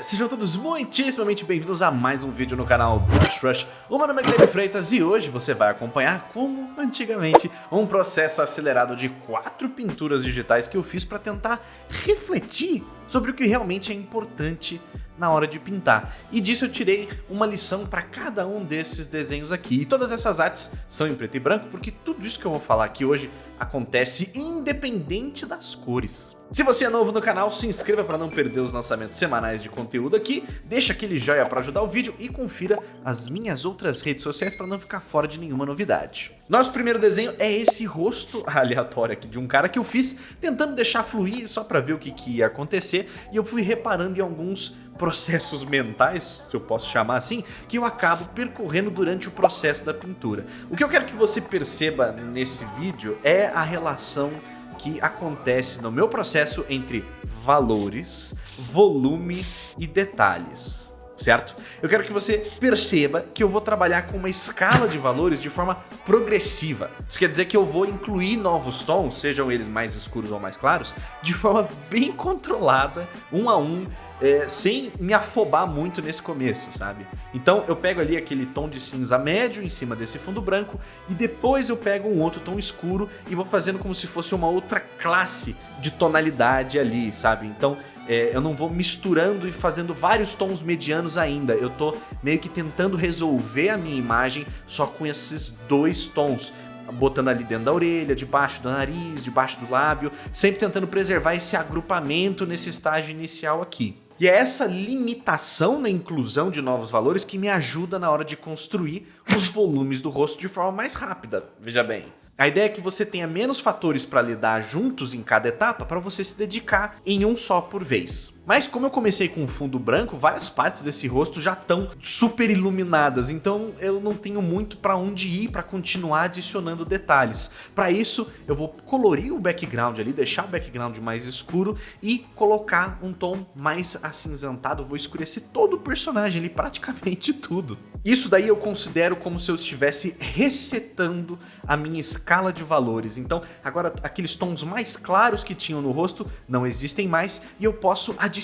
Sejam todos muitíssimamente bem-vindos a mais um vídeo no canal Brush Rush. O meu nome é Guilherme Freitas e hoje você vai acompanhar, como antigamente, um processo acelerado de quatro pinturas digitais que eu fiz para tentar refletir sobre o que realmente é importante na hora de pintar. E disso eu tirei uma lição para cada um desses desenhos aqui. E todas essas artes são em preto e branco porque tudo isso que eu vou falar aqui hoje acontece independente das cores. Se você é novo no canal, se inscreva para não perder os lançamentos semanais de conteúdo aqui, deixa aquele joinha para ajudar o vídeo e confira as minhas outras redes sociais para não ficar fora de nenhuma novidade. Nosso primeiro desenho é esse rosto aleatório aqui de um cara que eu fiz tentando deixar fluir só para ver o que, que ia acontecer e eu fui reparando em alguns processos mentais, se eu posso chamar assim, que eu acabo percorrendo durante o processo da pintura. O que eu quero que você perceba nesse vídeo é a relação que acontece no meu processo entre valores, volume e detalhes certo? Eu quero que você perceba que eu vou trabalhar com uma escala de valores de forma progressiva. Isso quer dizer que eu vou incluir novos tons, sejam eles mais escuros ou mais claros, de forma bem controlada, um a um, é, sem me afobar muito nesse começo, sabe? Então eu pego ali aquele tom de cinza médio em cima desse fundo branco e depois eu pego um outro tom escuro e vou fazendo como se fosse uma outra classe de tonalidade ali, sabe? Então é, eu não vou misturando e fazendo vários tons medianos ainda. Eu tô meio que tentando resolver a minha imagem só com esses dois tons botando ali dentro da orelha, debaixo do nariz, debaixo do lábio, sempre tentando preservar esse agrupamento nesse estágio inicial aqui. E é essa limitação na inclusão de novos valores que me ajuda na hora de construir os volumes do rosto de forma mais rápida, veja bem. A ideia é que você tenha menos fatores para lidar juntos em cada etapa para você se dedicar em um só por vez. Mas como eu comecei com fundo branco, várias partes desse rosto já estão super iluminadas, então eu não tenho muito para onde ir para continuar adicionando detalhes. Para isso, eu vou colorir o background ali, deixar o background mais escuro e colocar um tom mais acinzentado, vou escurecer todo o personagem ali, praticamente tudo. Isso daí eu considero como se eu estivesse resetando a minha escala de valores. Então agora aqueles tons mais claros que tinham no rosto não existem mais e eu posso adicionar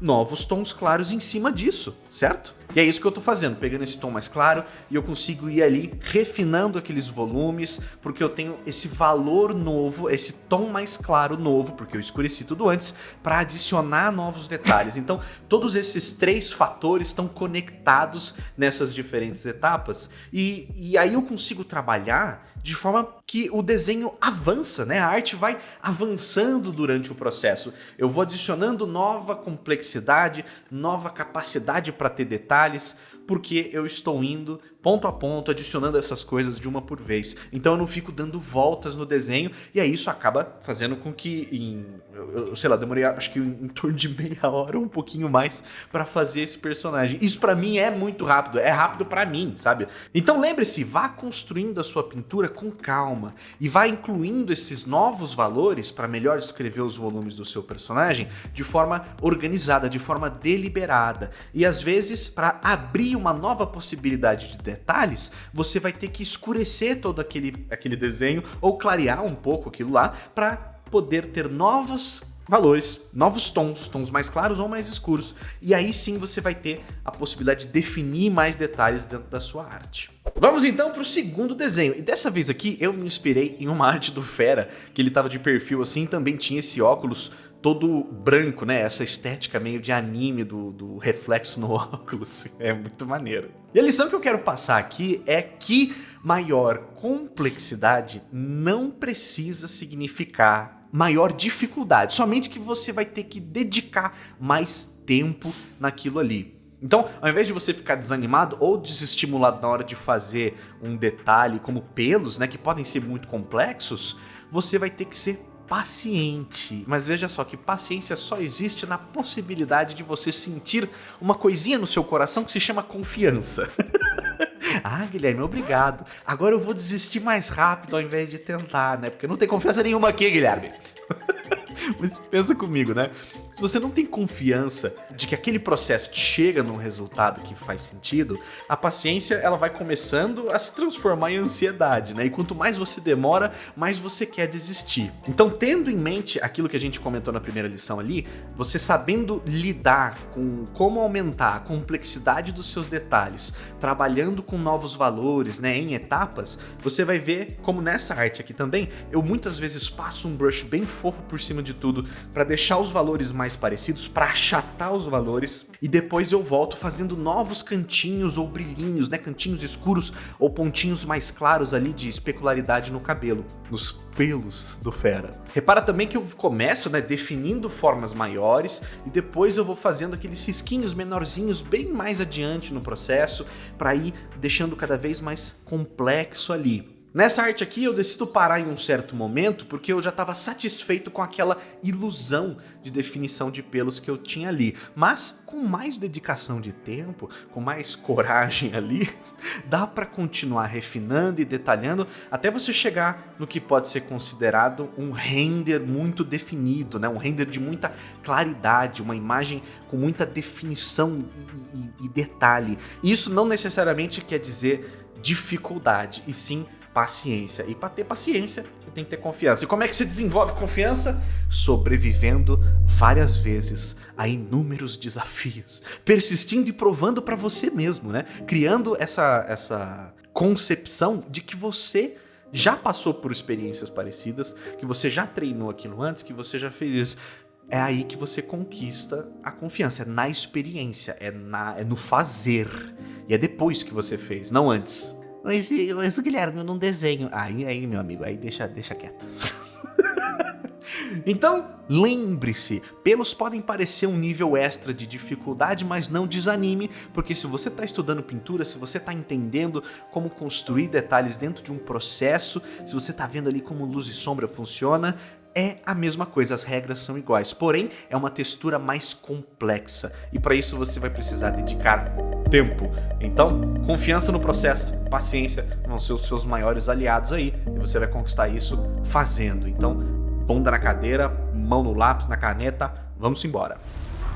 novos tons claros em cima disso, certo? E é isso que eu tô fazendo, pegando esse tom mais claro e eu consigo ir ali refinando aqueles volumes, porque eu tenho esse valor novo, esse tom mais claro novo, porque eu escureci tudo antes, para adicionar novos detalhes. Então todos esses três fatores estão conectados nessas diferentes etapas e, e aí eu consigo trabalhar de forma que o desenho avança, né? A arte vai avançando durante o processo. Eu vou adicionando nova complexidade, nova capacidade para ter detalhes, porque eu estou indo ponto a ponto, adicionando essas coisas de uma por vez. Então eu não fico dando voltas no desenho, e aí isso acaba fazendo com que, em, eu, sei lá, demorei acho que em torno de meia hora, um pouquinho mais, para fazer esse personagem. Isso para mim é muito rápido, é rápido para mim, sabe? Então lembre-se, vá construindo a sua pintura com calma, e vá incluindo esses novos valores para melhor escrever os volumes do seu personagem de forma organizada, de forma deliberada, e às vezes para abrir uma nova possibilidade de detalhes, você vai ter que escurecer todo aquele, aquele desenho ou clarear um pouco aquilo lá para poder ter novos valores, novos tons, tons mais claros ou mais escuros. E aí sim você vai ter a possibilidade de definir mais detalhes dentro da sua arte. Vamos então para o segundo desenho, e dessa vez aqui eu me inspirei em uma arte do Fera, que ele estava de perfil assim, também tinha esse óculos todo branco, né? Essa estética meio de anime do, do reflexo no óculos. É muito maneiro. E a lição que eu quero passar aqui é que maior complexidade não precisa significar maior dificuldade, somente que você vai ter que dedicar mais tempo naquilo ali. Então, ao invés de você ficar desanimado ou desestimulado na hora de fazer um detalhe como pelos, né, que podem ser muito complexos, você vai ter que ser paciente. Mas veja só que paciência só existe na possibilidade de você sentir uma coisinha no seu coração que se chama confiança. ah, Guilherme, obrigado. Agora eu vou desistir mais rápido ao invés de tentar, né? Porque não tem confiança nenhuma aqui, Guilherme. Mas pensa comigo, né? Se você não tem confiança de que aquele processo chega num resultado que faz sentido, a paciência ela vai começando a se transformar em ansiedade, né? E quanto mais você demora, mais você quer desistir. Então, tendo em mente aquilo que a gente comentou na primeira lição ali, você sabendo lidar com como aumentar a complexidade dos seus detalhes, trabalhando com novos valores, né, em etapas, você vai ver como nessa arte aqui também, eu muitas vezes passo um brush bem fofo por cima de tudo para deixar os valores mais parecidos, para achatar os valores e depois eu volto fazendo novos cantinhos ou brilhinhos, né, cantinhos escuros ou pontinhos mais claros ali de especularidade no cabelo, nos pelos do fera. Repara também que eu começo, né, definindo formas maiores e depois eu vou fazendo aqueles risquinhos menorzinhos bem mais adiante no processo para ir deixando cada vez mais complexo ali. Nessa arte aqui eu decido parar em um certo momento porque eu já estava satisfeito com aquela ilusão de definição de pelos que eu tinha ali. Mas com mais dedicação de tempo, com mais coragem ali, dá para continuar refinando e detalhando até você chegar no que pode ser considerado um render muito definido, né? um render de muita claridade, uma imagem com muita definição e, e, e detalhe. Isso não necessariamente quer dizer dificuldade, e sim paciência. E para ter paciência, você tem que ter confiança. E como é que se desenvolve confiança? Sobrevivendo várias vezes a inúmeros desafios, persistindo e provando para você mesmo, né? Criando essa, essa concepção de que você já passou por experiências parecidas, que você já treinou aquilo antes, que você já fez isso. É aí que você conquista a confiança, é na experiência, é, na, é no fazer. E é depois que você fez, não antes. Mas, mas o Guilherme, eu não desenho. Aí, aí, meu amigo, aí deixa, deixa quieto. Então, lembre-se, pelos podem parecer um nível extra de dificuldade, mas não desanime, porque se você está estudando pintura, se você está entendendo como construir detalhes dentro de um processo, se você está vendo ali como luz e sombra funciona, é a mesma coisa, as regras são iguais, porém é uma textura mais complexa e para isso você vai precisar dedicar tempo. Então, confiança no processo, paciência vão ser os seus maiores aliados aí e você vai conquistar isso fazendo. Então, bunda na cadeira, mão no lápis, na caneta, vamos embora.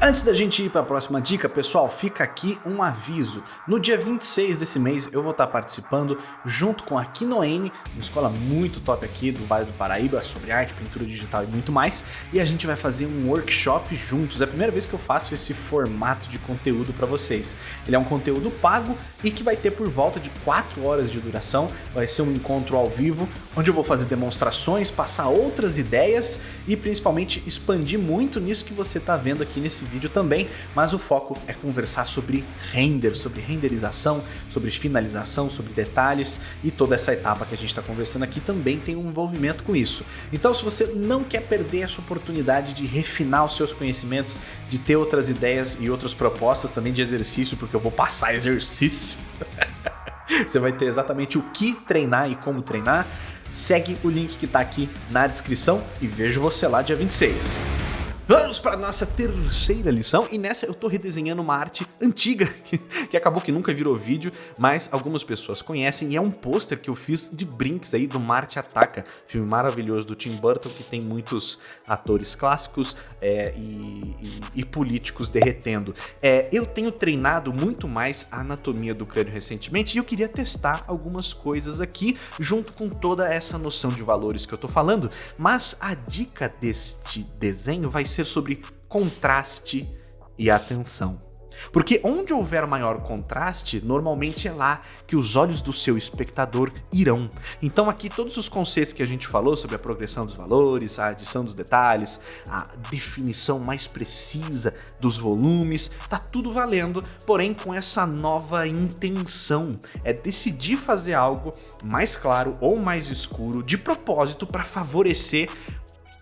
Antes da gente ir para a próxima dica, pessoal, fica aqui um aviso. No dia 26 desse mês eu vou estar participando junto com a Kinoene, uma escola muito top aqui do Vale do Paraíba sobre arte, pintura digital e muito mais, e a gente vai fazer um workshop juntos. É a primeira vez que eu faço esse formato de conteúdo para vocês. Ele é um conteúdo pago e que vai ter por volta de 4 horas de duração. Vai ser um encontro ao vivo, onde eu vou fazer demonstrações, passar outras ideias e principalmente expandir muito nisso que você está vendo aqui nesse vídeo também, mas o foco é conversar sobre render, sobre renderização, sobre finalização, sobre detalhes e toda essa etapa que a gente está conversando aqui também tem um envolvimento com isso. Então se você não quer perder essa oportunidade de refinar os seus conhecimentos, de ter outras ideias e outras propostas também de exercício, porque eu vou passar exercício, você vai ter exatamente o que treinar e como treinar, segue o link que está aqui na descrição e vejo você lá dia 26. Vamos para a nossa terceira lição. E nessa eu estou redesenhando uma arte antiga que, que, acabou que nunca virou vídeo, mas algumas pessoas conhecem. E é um pôster que eu fiz de Brinks aí do Marte Ataca, filme maravilhoso do Tim Burton que tem muitos atores clássicos é, e, e, e, políticos derretendo. É, eu tenho treinado muito mais a anatomia do crânio recentemente e eu queria testar algumas coisas aqui junto com toda essa noção de valores que eu estou falando, mas a dica deste desenho vai ser sobre contraste e atenção. Porque onde houver maior contraste, normalmente é lá que os olhos do seu espectador irão. Então aqui todos os conceitos que a gente falou sobre a progressão dos valores, a adição dos detalhes, a definição mais precisa dos volumes, tá tudo valendo, porém com essa nova intenção, é decidir fazer algo mais claro ou mais escuro de propósito para favorecer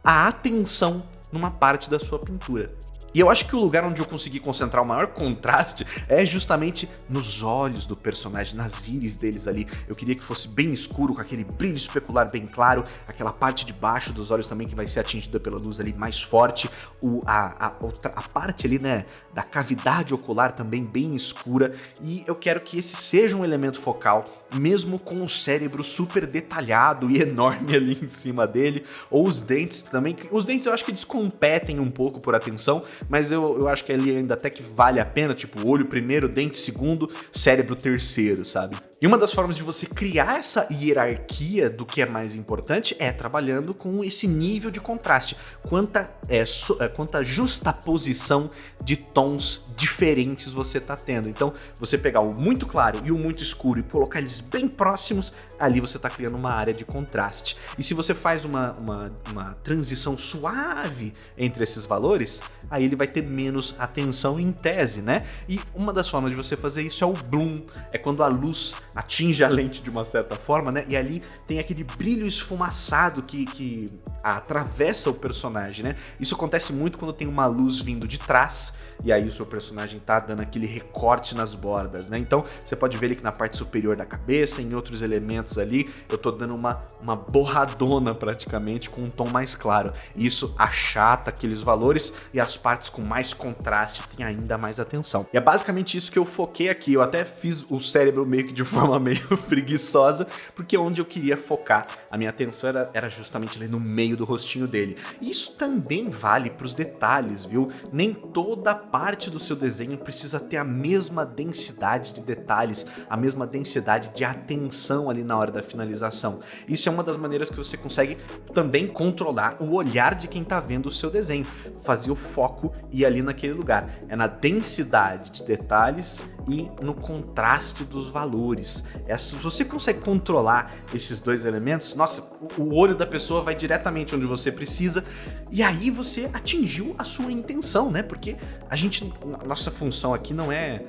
a atenção numa parte da sua pintura. E eu acho que o lugar onde eu consegui concentrar o maior contraste é justamente nos olhos do personagem, nas íris deles ali. Eu queria que fosse bem escuro, com aquele brilho especular bem claro, aquela parte de baixo dos olhos também que vai ser atingida pela luz ali mais forte, o, a, a, a parte ali, né, da cavidade ocular também bem escura. E eu quero que esse seja um elemento focal, mesmo com o cérebro super detalhado e enorme ali em cima dele, ou os dentes também. Os dentes eu acho que descompetem um pouco por atenção, mas eu, eu acho que ali ainda até que vale a pena, tipo, olho primeiro, dente segundo, cérebro terceiro, sabe? E uma das formas de você criar essa hierarquia do que é mais importante é trabalhando com esse nível de contraste, quanta, é, so, é, quanta justaposição de tons diferentes você está tendo. Então, você pegar o muito claro e o muito escuro e colocar eles bem próximos, ali você está criando uma área de contraste. E se você faz uma, uma, uma transição suave entre esses valores, aí ele vai ter menos atenção em tese, né? E uma das formas de você fazer isso é o bloom, é quando a luz atinge a lente de uma certa forma, né? E ali tem aquele brilho esfumaçado que, que atravessa o personagem, né? Isso acontece muito quando tem uma luz vindo de trás e aí o seu personagem tá dando aquele recorte nas bordas, né? Então você pode ver ali que na parte superior da cabeça, em outros elementos ali, eu tô dando uma, uma borradona praticamente com um tom mais claro. Isso achata aqueles valores e as partes com mais contraste têm ainda mais atenção. E é basicamente isso que eu foquei aqui. Eu até fiz o cérebro meio que de forma meio preguiçosa, porque onde eu queria focar a minha atenção era, era justamente ali no meio do rostinho dele. E isso também vale para os detalhes, viu? Nem toda parte do seu desenho precisa ter a mesma densidade de detalhes, a mesma densidade de atenção ali na hora da finalização. Isso é uma das maneiras que você consegue também controlar o olhar de quem está vendo o seu desenho, fazer o foco ir ali naquele lugar. É na densidade de detalhes e no contraste dos valores. É, se você consegue controlar esses dois elementos, nossa, o olho da pessoa vai diretamente onde você precisa e aí você atingiu a sua intenção, né? Porque a gente, nossa função aqui não é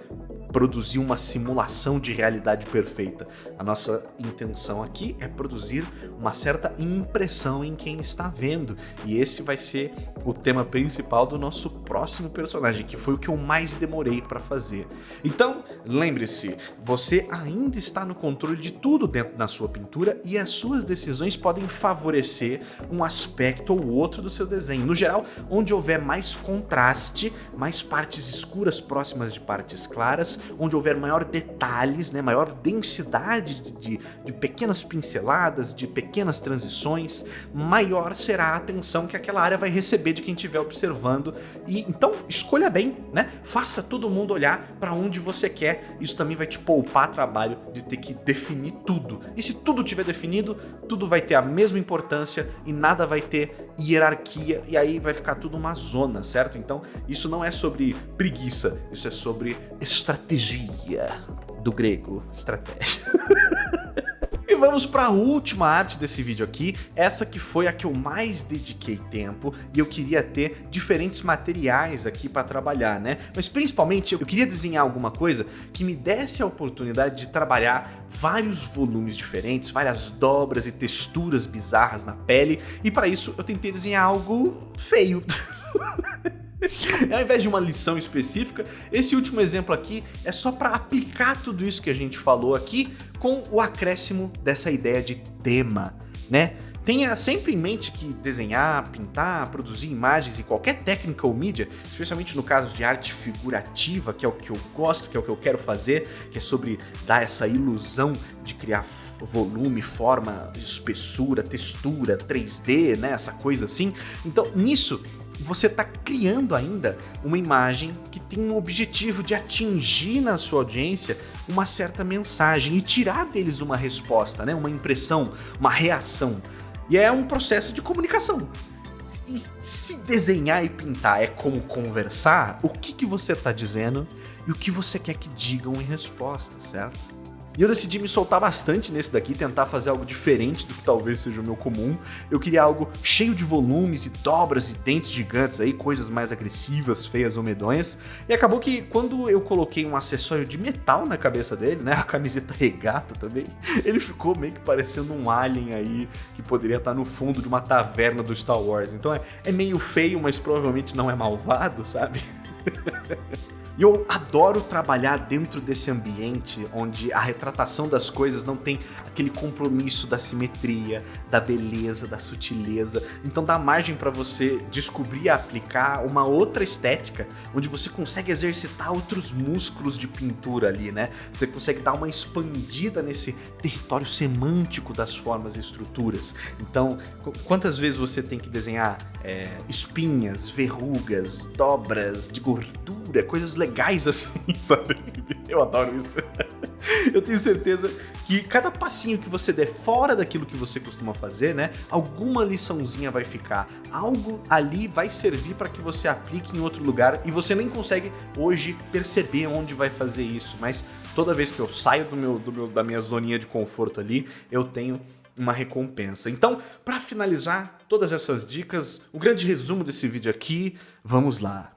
produzir uma simulação de realidade perfeita. A nossa intenção aqui é produzir uma certa impressão em quem está vendo. E esse vai ser o tema principal do nosso próximo personagem, que foi o que eu mais demorei para fazer. Então, lembre-se, você ainda está no controle de tudo dentro da sua pintura e as suas decisões podem favorecer um aspecto ou outro do seu desenho. No geral, onde houver mais contraste, mais partes escuras próximas de partes claras, onde houver maior detalhes, né, maior densidade de, de, de pequenas pinceladas, de pequenas transições, maior será a atenção que aquela área vai receber de quem estiver observando. E então escolha bem, né? Faça todo mundo olhar para onde você quer. Isso também vai te poupar trabalho de ter que definir tudo. E se tudo tiver definido, tudo vai ter a mesma importância e nada vai ter hierarquia e aí vai ficar tudo uma zona, certo? Então isso não é sobre preguiça, isso é sobre estratégia do grego, estratégia. E vamos para a última arte desse vídeo aqui, essa que foi a que eu mais dediquei tempo e eu queria ter diferentes materiais aqui para trabalhar, né? Mas principalmente eu queria desenhar alguma coisa que me desse a oportunidade de trabalhar vários volumes diferentes, várias dobras e texturas bizarras na pele e para isso eu tentei desenhar algo feio. Ao invés de uma lição específica, esse último exemplo aqui é só para aplicar tudo isso que a gente falou aqui com o acréscimo dessa ideia de tema, né? Tenha sempre em mente que desenhar, pintar, produzir imagens e qualquer técnica ou mídia, especialmente no caso de arte figurativa, que é o que eu gosto, que é o que eu quero fazer, que é sobre dar essa ilusão de criar volume, forma, espessura, textura, 3D, né, essa coisa assim. Então, nisso, você está criando ainda uma imagem que tem um objetivo de atingir na sua audiência uma certa mensagem e tirar deles uma resposta, né? uma impressão, uma reação. E é um processo de comunicação. E se desenhar e pintar é como conversar, o que, que você está dizendo e o que você quer que digam em resposta, certo? E eu decidi me soltar bastante nesse daqui, tentar fazer algo diferente do que talvez seja o meu comum. Eu queria algo cheio de volumes e dobras e dentes gigantes aí, coisas mais agressivas, feias ou medonhas. E acabou que quando eu coloquei um acessório de metal na cabeça dele, né, a camiseta regata também, ele ficou meio que parecendo um alien aí que poderia estar no fundo de uma taverna do Star Wars. Então é, é meio feio, mas provavelmente não é malvado, sabe? E eu adoro trabalhar dentro desse ambiente onde a retratação das coisas não tem aquele compromisso da simetria, da beleza, da sutileza. Então dá margem para você descobrir e aplicar uma outra estética, onde você consegue exercitar outros músculos de pintura ali, né? Você consegue dar uma expandida nesse território semântico das formas e estruturas. Então, quantas vezes você tem que desenhar é, espinhas, verrugas, dobras de gordura, coisas legais assim, sabe? Eu adoro isso. Eu tenho certeza que cada passinho que você der fora daquilo que você costuma fazer, né? Alguma liçãozinha vai ficar. Algo ali vai servir para que você aplique em outro lugar e você nem consegue hoje perceber onde vai fazer isso, mas toda vez que eu saio do meu, do meu da minha zoninha de conforto ali, eu tenho uma recompensa. Então, para finalizar todas essas dicas, o grande resumo desse vídeo aqui, vamos lá.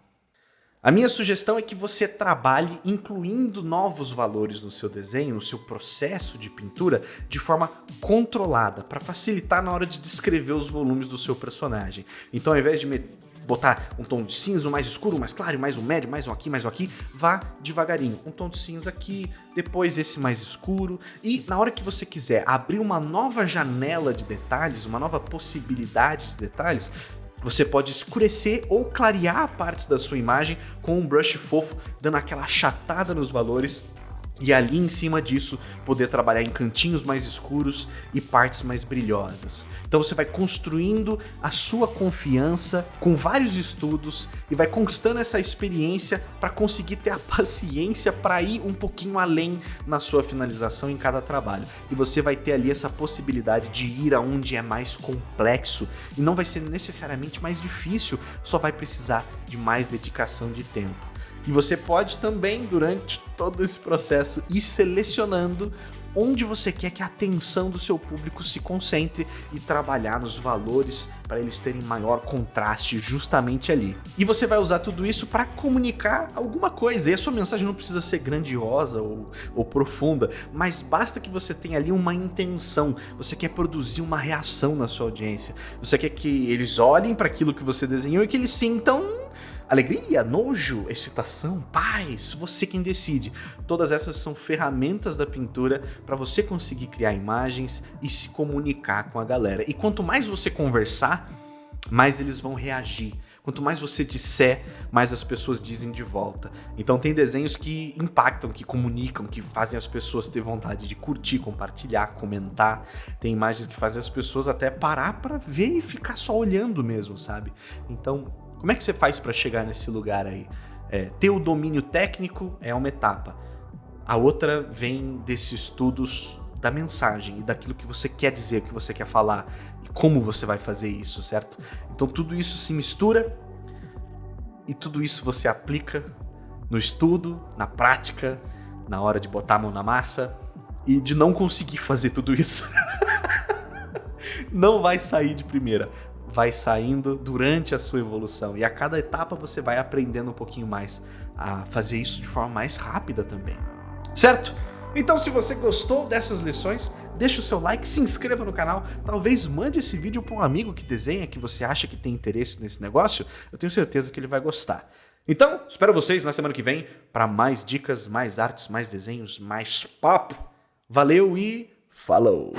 A minha sugestão é que você trabalhe incluindo novos valores no seu desenho, no seu processo de pintura, de forma controlada, para facilitar na hora de descrever os volumes do seu personagem. Então ao invés de botar um tom de cinza, um mais escuro, um mais claro, mais um médio, mais um aqui, mais um aqui, vá devagarinho. Um tom de cinza aqui, depois esse mais escuro. E na hora que você quiser abrir uma nova janela de detalhes, uma nova possibilidade de detalhes, você pode escurecer ou clarear partes da sua imagem com um brush fofo, dando aquela achatada nos valores e ali em cima disso poder trabalhar em cantinhos mais escuros e partes mais brilhosas. Então você vai construindo a sua confiança com vários estudos e vai conquistando essa experiência para conseguir ter a paciência para ir um pouquinho além na sua finalização em cada trabalho. E você vai ter ali essa possibilidade de ir aonde é mais complexo e não vai ser necessariamente mais difícil, só vai precisar de mais dedicação de tempo. E você pode também, durante todo esse processo, ir selecionando onde você quer que a atenção do seu público se concentre e trabalhar nos valores para eles terem maior contraste justamente ali. E você vai usar tudo isso para comunicar alguma coisa. E a sua mensagem não precisa ser grandiosa ou, ou profunda, mas basta que você tenha ali uma intenção. Você quer produzir uma reação na sua audiência. Você quer que eles olhem para aquilo que você desenhou e que eles sintam Alegria, nojo, excitação, paz, você quem decide. Todas essas são ferramentas da pintura para você conseguir criar imagens e se comunicar com a galera. E quanto mais você conversar, mais eles vão reagir. Quanto mais você disser, mais as pessoas dizem de volta. Então tem desenhos que impactam, que comunicam, que fazem as pessoas ter vontade de curtir, compartilhar, comentar. Tem imagens que fazem as pessoas até parar para ver e ficar só olhando mesmo, sabe? Então como é que você faz para chegar nesse lugar aí? É, ter o domínio técnico é uma etapa. A outra vem desses estudos da mensagem e daquilo que você quer dizer, que você quer falar e como você vai fazer isso, certo? Então tudo isso se mistura e tudo isso você aplica no estudo, na prática, na hora de botar a mão na massa e de não conseguir fazer tudo isso. não vai sair de primeira vai saindo durante a sua evolução. E a cada etapa você vai aprendendo um pouquinho mais a fazer isso de forma mais rápida também. Certo? Então se você gostou dessas lições, deixa o seu like, se inscreva no canal, talvez mande esse vídeo para um amigo que desenha, que você acha que tem interesse nesse negócio, eu tenho certeza que ele vai gostar. Então, espero vocês na semana que vem para mais dicas, mais artes, mais desenhos, mais papo. Valeu e falou!